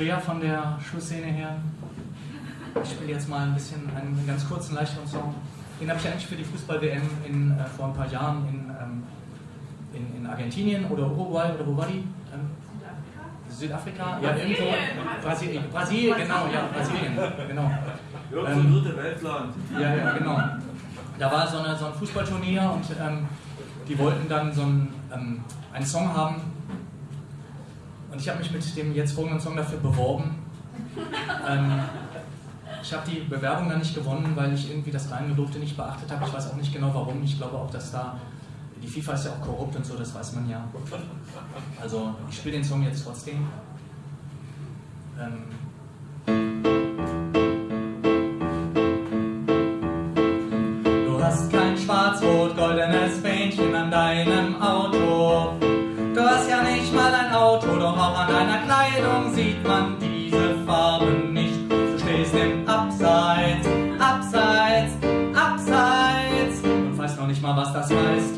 schwer von der Schlussszene her. Ich spiele jetzt mal ein bisschen einen ganz kurzen, leichteren Song. Den habe ich eigentlich für die Fußball-WM äh, vor ein paar Jahren in, ähm, in, in, Argentinien oder Uruguay oder wo war die? Ähm, Südafrika? Ja, irgendwo. Brasilien, Brasilien, genau, ja, Brasilien, genau. Irgendwo ähm, dritte Weltland. Ja, ja, genau. Da war so, eine, so ein Fußballturnier und ähm, die wollten dann so einen, ähm, einen Song haben. Und ich habe mich mit dem jetzt folgenden Song dafür beworben. Ähm, ich habe die Bewerbung dann nicht gewonnen, weil ich irgendwie das Reingedurfte nicht beachtet habe. Ich weiß auch nicht genau warum. Ich glaube auch, dass da. Die FIFA ist ja auch korrupt und so, das weiß man ja. Also, ich spiele den Song jetzt trotzdem. Ähm du hast kein schwarz-rot-goldenes Fähnchen an deinem Auto. Auch an deiner Kleidung sieht man diese Farben nicht stehst im Abseits, Abseits, Abseits und weißt noch nicht mal, was das heißt.